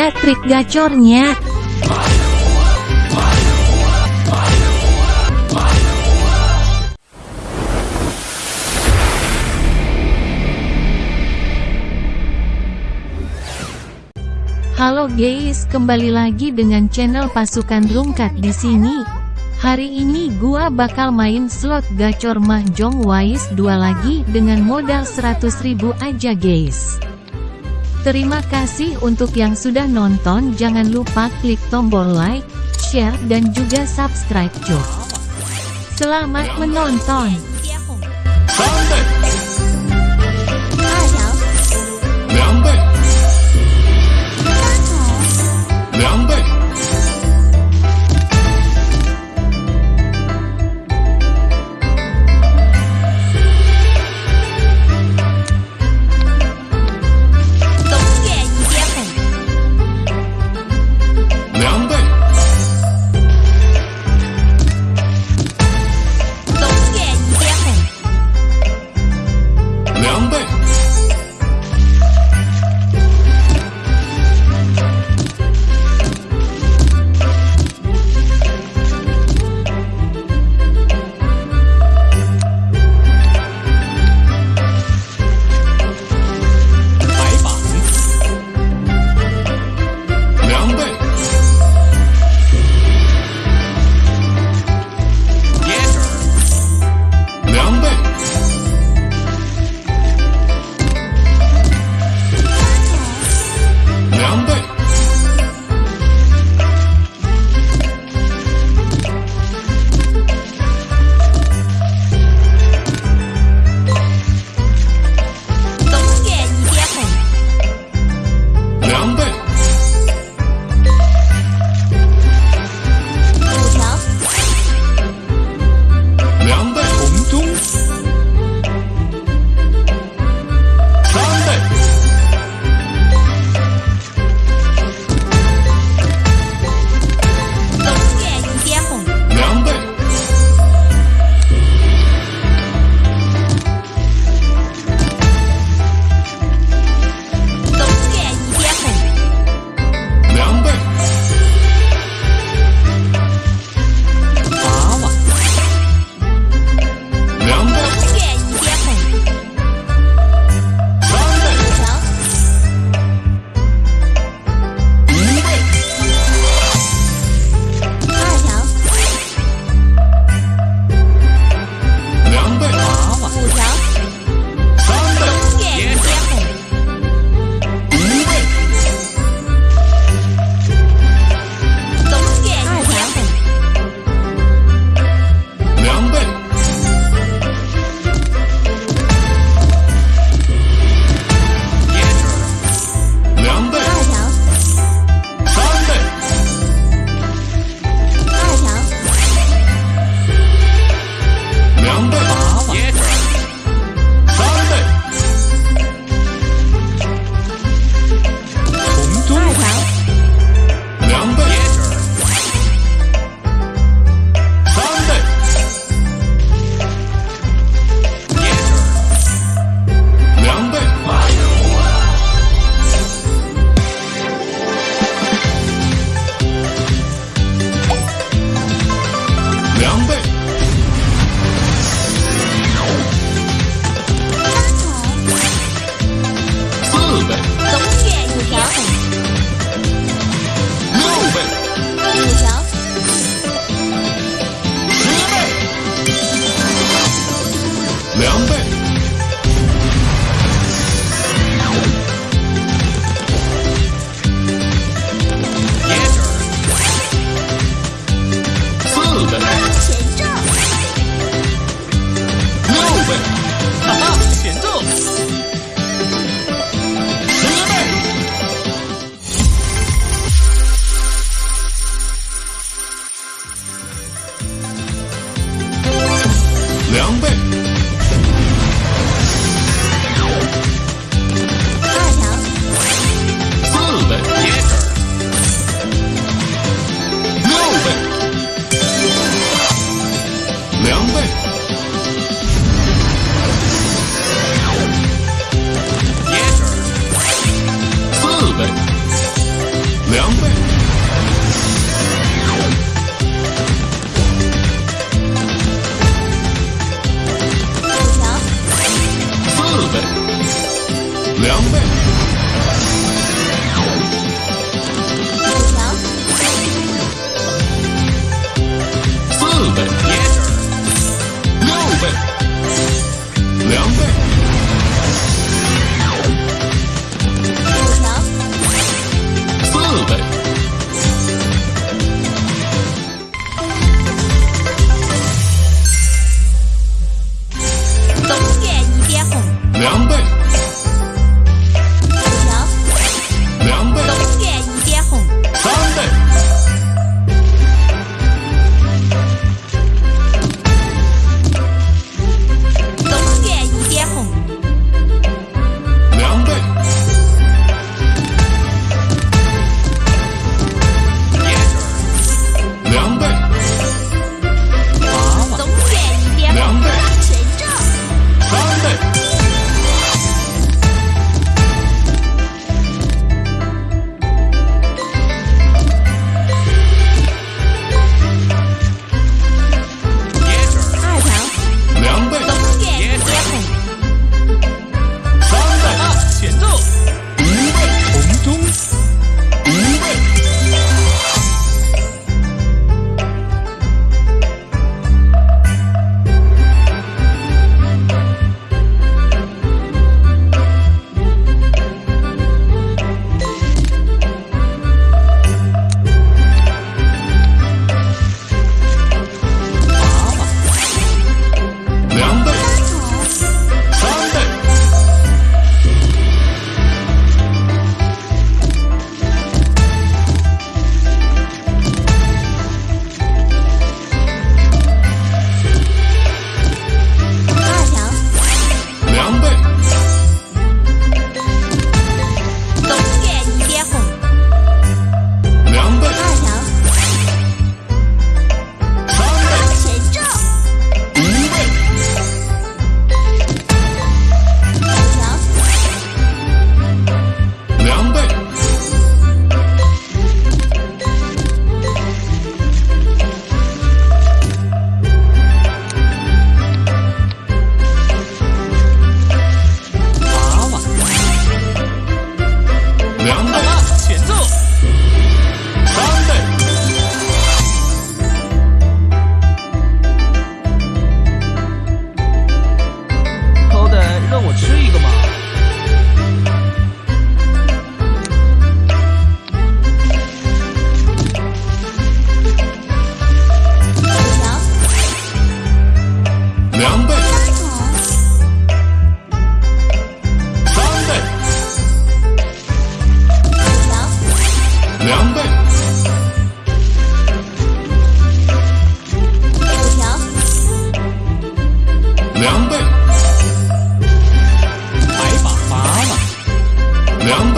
dia trik gacornya. Halo guys, kembali lagi dengan channel pasukan Rungkat di sini. Hari ini gua bakal main slot gacor Mahjong Wise 2 lagi dengan modal 100.000 aja guys. Terima kasih untuk yang sudah nonton, jangan lupa klik tombol like, share dan juga subscribe cuy. Selamat menonton.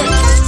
Parabéns!